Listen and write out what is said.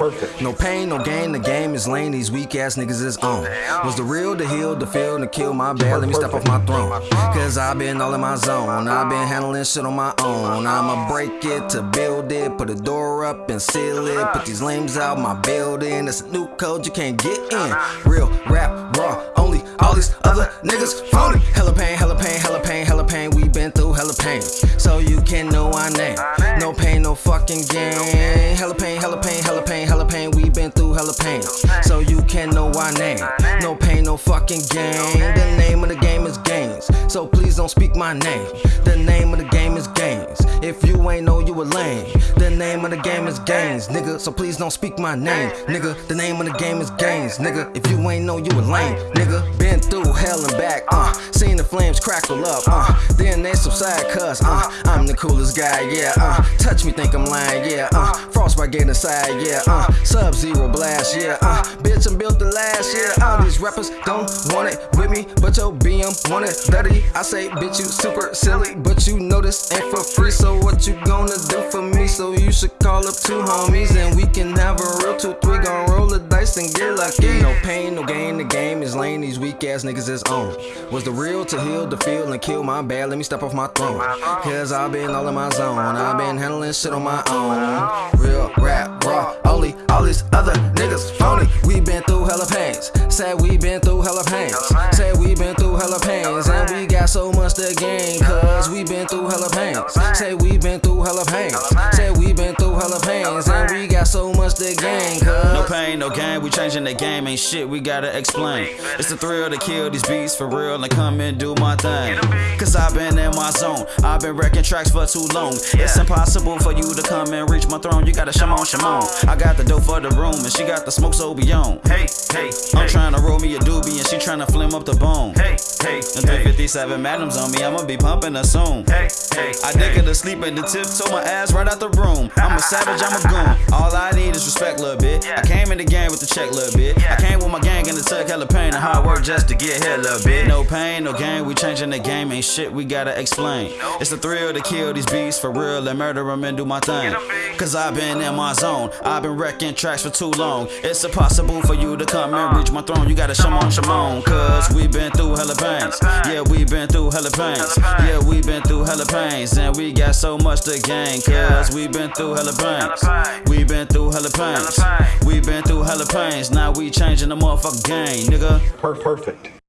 Perfect. No pain, no gain, the game is lame, these weak ass niggas is on. Was the real to heal, the feel, to kill my bad, let me step off my throne. Cause I've been all in my zone, I've been handling shit on my own. I'ma break it to build it, put a door up and seal it. Put these lames out my building, it's a new code you can't get in. Real rap, raw, only all these other niggas phony. Hella pain. So you can know our name. No pain, no fucking gain. Hella pain, hella pain, hella pain, hella pain. We been through hella pain. So you can know our name. No pain, no fucking gain. The name of the game is gains. So please don't speak my name. The name of the game is gains. If you ain't know you a lame. The name of the game is gains, nigga. So please don't speak my name, nigga. The name of the game is gains, nigga. If you ain't know you a lame, nigga. Been through hell and back, uh. Flames crackle up, uh. Then they subside, cuz, uh. I'm the coolest guy, yeah, uh. Touch me, think I'm lying, yeah, uh. Frostbite get inside, yeah, uh. Sub zero blast, yeah, uh. Bitch, I'm built to last, yeah, all These rappers don't want it with me, but your BM want it dirty. I say, bitch, you super silly, but you know this ain't for free, so what you gonna do for me? So you should call up two homies and we can have a real two, three, gon' roll the dice and get lucky. No pain, no gain, the game is lame, these weak ass niggas is on. Was the real to heal the feel and kill my bad, let me step off my throne. Cause i been all in my zone, i been handling shit on my own. Real rap, raw, only all these other niggas phony. We been through hella pains, said we been through hella pains. Said we been through hella pains, and we got so much to gain. Cause we been through hella pains. Say we been through hella pains. Say we been through hella pains, and we got so much to gain. Cause no pain, no gain, we changing the game, ain't shit we gotta explain. It's the thrill to kill these beats for real and come and do my thing. Cause I've been in my zone, I've been wrecking tracks for too long. It's impossible for you to come and reach my throne, you gotta shimon, shimon. I got the dope for the room, and she got the smoke so beyond. Hey, hey, I'm trying to roll me a doobie, and she trying to flim up the bone. Hey, hey, and 357 madams on me, I'ma be pumping her soon. Hey, hey, I dick her to sleep at the tip, so my ass right out the room. I'm a savage, I'm a goon. All I need respect, little bit. I came in the game with the check, little bit. I came with my gang in the tuck, hella pain and hard work just to get here, little bit. No pain, no gain, we changing the game, ain't shit we gotta explain. It's the thrill to kill these beasts for real and murder them and do my thing. Cause I've been in my zone, I've been wrecking tracks for too long. It's impossible for you to come and reach my throne, you gotta shimon, shimon. Cause we been through hella pains. Yeah, we been through hella pains. Yeah, we been through hella pains. And we got so much to gain. Cause we been through hella pains. We been through hella We been through hella pains. Now we changing the motherfucking game, nigga. perfect.